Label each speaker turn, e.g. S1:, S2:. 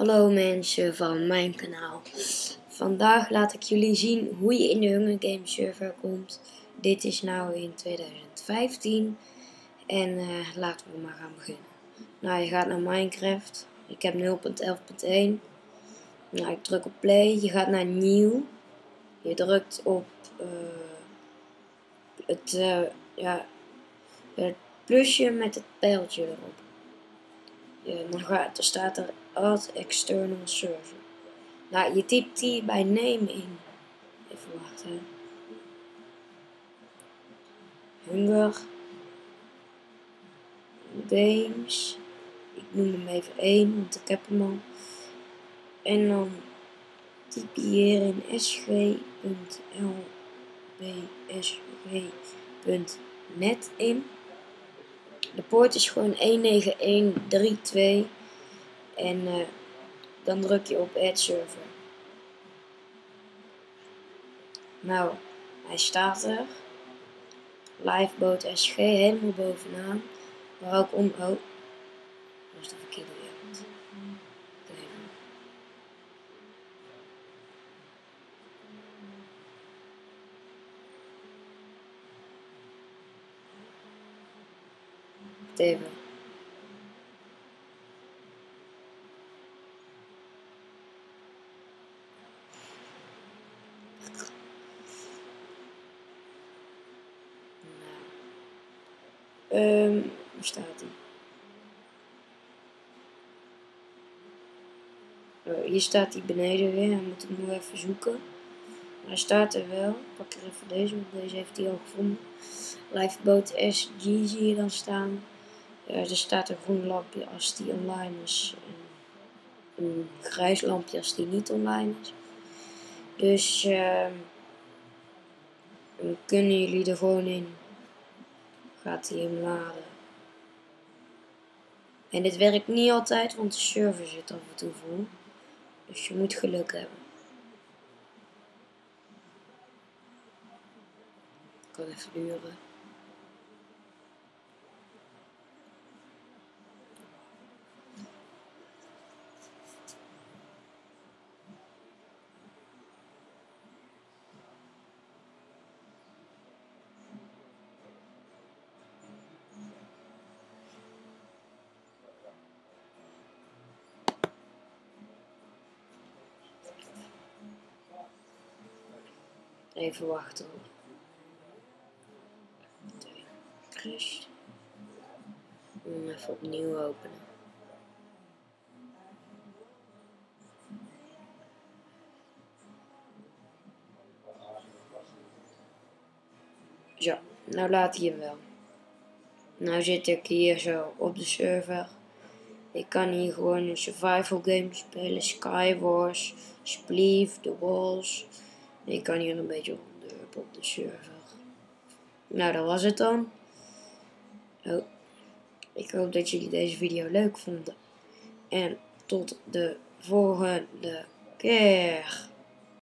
S1: Hallo mensen van mijn kanaal. Vandaag laat ik jullie zien hoe je in de Hunger Games server komt. Dit is nou in 2015 en uh, laten we maar gaan beginnen. Nou, je gaat naar Minecraft. Ik heb 0.11.1. Nou, ik druk op play. Je gaat naar nieuw. Je drukt op uh, het, uh, ja, het plusje met het pijltje erop. Ja, gaat, dan staat er add external server. Nou, je typt die bij name in. Even wachten. Hunger. Games. Ik noem hem even 1, want ik heb hem al. En dan typ je hier in sg.lbsg.net in. De poort is gewoon 19132 en uh, dan druk je op Add Server. Nou, hij staat er. Liveboat SG helemaal bovenaan. Maar ook om. Oh, dat de verkeerde wereld. Even. Um, waar staat hij? Oh, hier staat hij beneden weer. Hij moet hem nog even zoeken. hij staat er wel. Ik pak er even deze, want deze heeft hij al gevonden. Lifeboat SG zie je dan staan. Er staat een groen lampje als die online is. En een grijs lampje als die niet online is. Dus dan kunnen jullie er gewoon in gaat hij hem laden. En dit werkt niet altijd, want de server zit af en toe vol. Dus je moet geluk hebben. Kan even duren. Even wachten hoor. Crash. Even opnieuw openen. Zo, nou laat hij hem wel. Nou zit ik hier zo op de server. Ik kan hier gewoon een survival game spelen. Skywars, Spleef, The Walls. Ik kan hier een beetje rondlopen op de server. Nou, dat was het dan. Oh. Ik hoop dat jullie deze video leuk vonden. En tot de volgende keer.